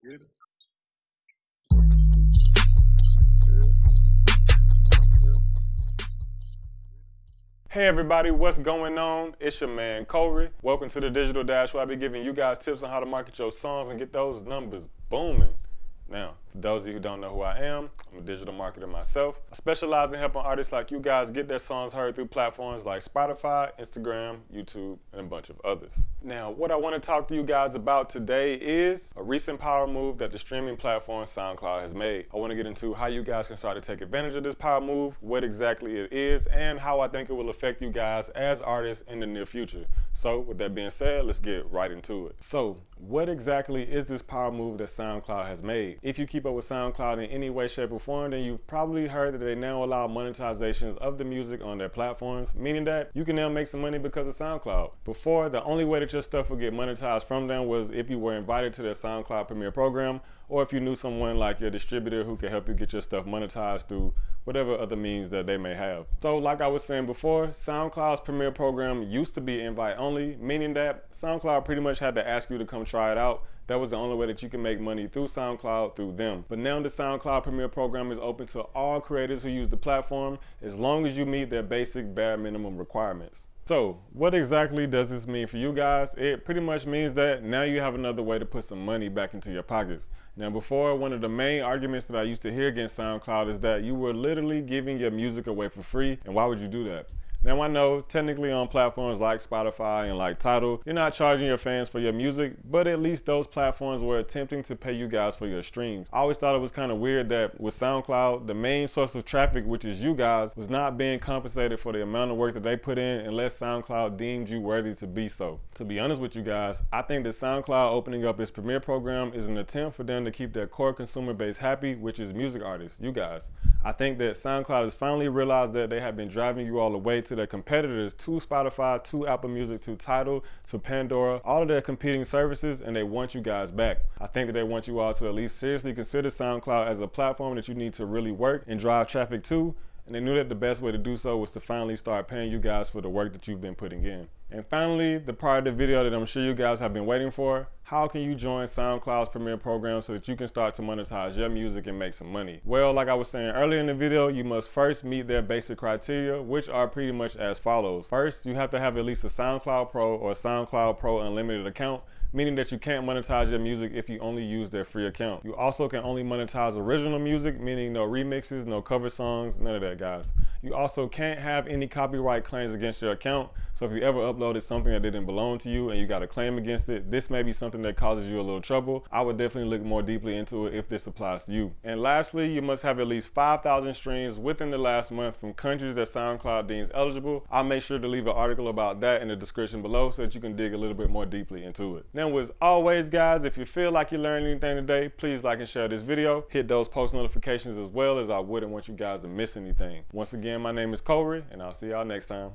Hey everybody, what's going on? It's your man Corey. Welcome to the Digital Dash where I'll be giving you guys tips on how to market your songs and get those numbers booming. Now, for those of you who don't know who I am, I'm a digital marketer myself. I specialize in helping artists like you guys get their songs heard through platforms like Spotify, Instagram, YouTube, and a bunch of others. Now, what I want to talk to you guys about today is a recent power move that the streaming platform SoundCloud has made. I want to get into how you guys can start to take advantage of this power move, what exactly it is, and how I think it will affect you guys as artists in the near future. So, with that being said, let's get right into it. So, what exactly is this power move that SoundCloud has made? If you keep up with SoundCloud in any way, shape, or form, then you've probably heard that they now allow monetizations of the music on their platforms, meaning that you can now make some money because of SoundCloud. Before, the only way that your stuff would get monetized from them was if you were invited to their SoundCloud Premier program, or if you knew someone like your distributor who could help you get your stuff monetized through whatever other means that they may have. So like I was saying before, SoundCloud's Premier program used to be invite only, meaning that SoundCloud pretty much had to ask you to come try it out. That was the only way that you can make money through SoundCloud through them. But now the SoundCloud Premier program is open to all creators who use the platform as long as you meet their basic bare minimum requirements. So, what exactly does this mean for you guys? It pretty much means that now you have another way to put some money back into your pockets. Now, before, one of the main arguments that I used to hear against SoundCloud is that you were literally giving your music away for free, and why would you do that? Now I know technically on platforms like Spotify and like Tidal, you're not charging your fans for your music, but at least those platforms were attempting to pay you guys for your streams. I always thought it was kind of weird that with SoundCloud, the main source of traffic, which is you guys, was not being compensated for the amount of work that they put in unless SoundCloud deemed you worthy to be so. To be honest with you guys, I think that SoundCloud opening up its Premier program is an attempt for them to keep their core consumer base happy, which is music artists, you guys. I think that SoundCloud has finally realized that they have been driving you all the way to their competitors, to Spotify, to Apple Music, to Tidal, to Pandora, all of their competing services, and they want you guys back. I think that they want you all to at least seriously consider SoundCloud as a platform that you need to really work and drive traffic to. And they knew that the best way to do so was to finally start paying you guys for the work that you've been putting in. And finally, the part of the video that I'm sure you guys have been waiting for, how can you join SoundCloud's Premier program so that you can start to monetize your music and make some money? Well, like I was saying earlier in the video, you must first meet their basic criteria, which are pretty much as follows. First, you have to have at least a SoundCloud Pro or SoundCloud Pro Unlimited account meaning that you can't monetize your music if you only use their free account. You also can only monetize original music, meaning no remixes, no cover songs, none of that, guys. You also can't have any copyright claims against your account, so if you ever uploaded something that didn't belong to you and you got a claim against it, this may be something that causes you a little trouble. I would definitely look more deeply into it if this applies to you. And lastly, you must have at least 5,000 streams within the last month from countries that SoundCloud deems eligible. I'll make sure to leave an article about that in the description below so that you can dig a little bit more deeply into it. Now, as always, guys, if you feel like you learned anything today, please like and share this video. Hit those post notifications as well as I wouldn't want you guys to miss anything. Once again, my name is Corey, and I'll see y'all next time.